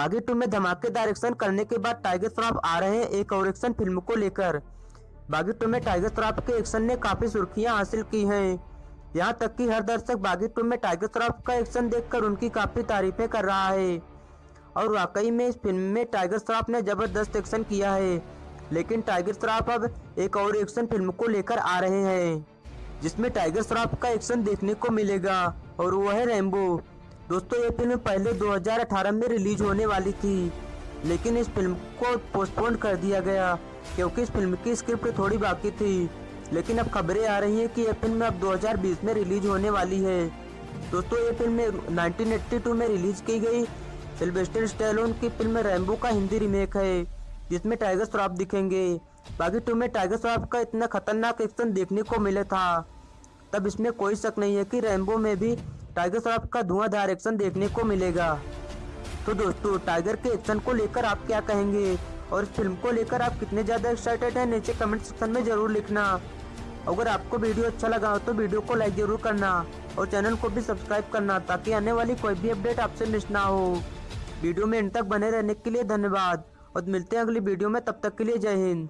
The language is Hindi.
बागी टू में धमाकेदार एक्शन करने के बाद टाइगर श्रॉफ आ रहे हैं एक और एक्शन फ़िल्म को लेकर। बागी टू में टाइगर श्रॉफ के एक्शन ने काफ़ी सुर्खियाँ हासिल की हैं। यहाँ तक कि हर दर्शक बागी टू में टाइगर श्रॉफ का एक्शन देखकर उनकी काफ़ी तारीफें कर रहा है। और वाकई में इस फ़िल्म में टाइगर श्रॉफ ने ज़बरदस्त एक्शन किया है, लेकिन टाइगर श्रॉफ अब एक और एक्शन फ़िल्म को लेकर आ रहे हैं, जिसमें टाइगर श्रॉफ का एक्शन देखने को मिलेगा, और वो है रेम्बो दोस्तों, ये फ़िल्म पहले 2018 में रिलीज़ होने वाली थी, लेकिन इस फ़िल्म को पोस्टपोन कर दिया गया, क्योंकि इस फ़िल्म की स्क्रिप्ट थोड़ी बाकी थी। लेकिन अब खबरें आ रही हैं कि यह फ़िल्म अब 2020 में रिलीज़ होने वाली है। दोस्तों, ये फ़िल्म 1982 में रिलीज़ की गई। सिल्वेस्टर स्टेलोन की फ़िल्म रैम्बो का हिंदी रीमेक है, जिसमें टाइगर श्रॉफ दिखेंगे। बाकी टू में टाइगर श्रॉफ का इतना खतरनाक एक्शन देखने को मिला था। तब इसमें कोई शक नहीं है कि रैम्बो में भी टाइगर श्रॉफ का धुआंधार एक्शन देखने को मिलेगा। तो दोस्तों, टाइगर के एक्शन को लेकर आप क्या कहेंगे? और इस फ़िल्म को लेकर आप कितने ज़्यादा एक्साइटेड हैं, नीचे कमेंट सेक्शन में ज़रूर लिखना। अगर आपको वीडियो अच्छा लगा हो तो वीडियो को लाइक ज़रूर करना और चैनल को भी सब्सक्राइब करना ताकि आने वाली कोई भी अपडेट आपसे मिस ना हो। वीडियो में इन तक बने रहने के लिए धन्यवाद और मिलते हैं अगली वीडियो में, तब तक के लिए जय हिंद।